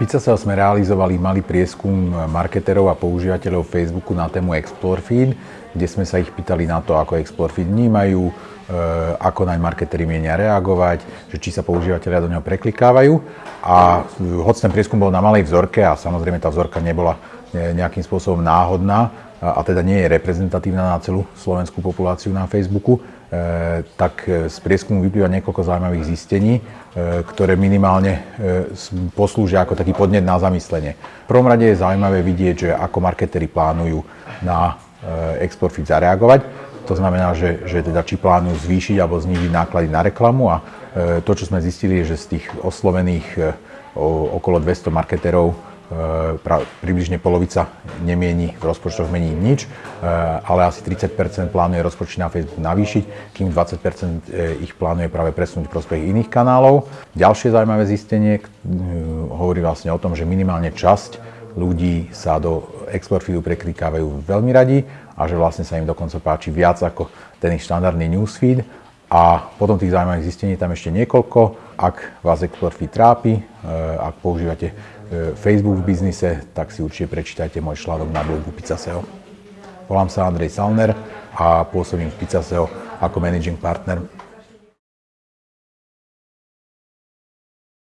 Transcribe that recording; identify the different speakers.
Speaker 1: Pizzaseo sme realizovali malý prieskum marketerov a používateľov Facebooku na tému Explore Feed, kde sme sa ich pýtali na to, ako Explore Feed vnímajú, e, ako naň marketeri mienia reagovať, že či sa používateľia do neho preklikávajú. A hoď ten prieskum bol na malej vzorke a samozrejme tá vzorka nebola nejakým spôsobom náhodná, a teda nie je reprezentatívna na celú slovenskú populáciu na Facebooku, e, tak z prieskumu vyplýva niekoľko zaujímavých zistení, e, ktoré minimálne e, poslúžia ako taký podnet na zamyslenie. V prvom rade je zaujímavé vidieť, že ako marketeri plánujú na export zareagovať. To znamená, že, že teda či plánujú zvýšiť alebo znížiť náklady na reklamu a to, čo sme zistili, je, že z tých oslovených okolo 200 marketerov približne polovica nemieni v rozpočtoch mení nič, eh, ale asi 30% plánuje rozpočty na Facebook navýšiť, kým 20 eh, ich plánuje práve presunúť v prospech iných kanálov. Ďalšie zaujímavé zistenie hovorí vlastne o tom, že minimálne časť ľudí sa do export feedu preklikávajú veľmi radi a že vlastne sa im dokonca páči viac ako ten ich štandardný newsfeed. A potom tých zaujímavých zistení tam ešte niekoľko. Ak vás export feed trápi, ak používate E, Facebook v biznise, tak si určite prečítajte môj článok na blogu Pizzaseo. Volám sa Andrej Salner a pôsobím v Pizzaseo ako managing partner